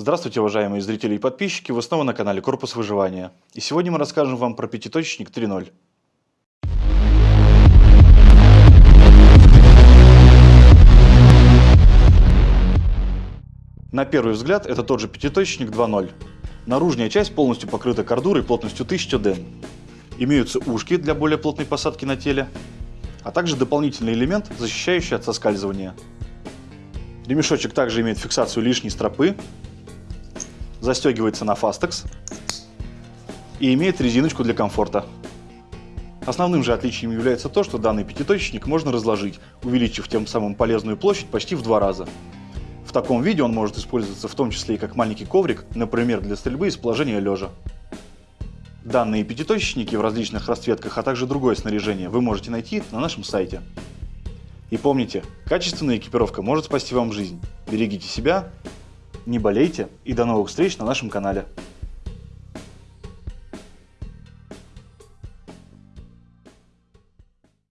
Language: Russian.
Здравствуйте, уважаемые зрители и подписчики, вы снова на канале Корпус Выживания. И сегодня мы расскажем вам про пятиточечник 3.0. На первый взгляд это тот же пятиточечник 2.0. Наружная часть полностью покрыта кордурой плотностью 1000 ден. Имеются ушки для более плотной посадки на теле, а также дополнительный элемент, защищающий от соскальзывания. Ремешочек также имеет фиксацию лишней стропы, застегивается на фастекс и имеет резиночку для комфорта. Основным же отличием является то, что данный пятиточечник можно разложить, увеличив тем самым полезную площадь почти в два раза. В таком виде он может использоваться в том числе и как маленький коврик, например, для стрельбы из положения лежа. Данные пятиточечники в различных расцветках, а также другое снаряжение вы можете найти на нашем сайте. И помните, качественная экипировка может спасти вам жизнь. Берегите себя, не болейте и до новых встреч на нашем канале.